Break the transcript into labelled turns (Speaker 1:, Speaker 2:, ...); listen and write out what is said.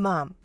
Speaker 1: mom.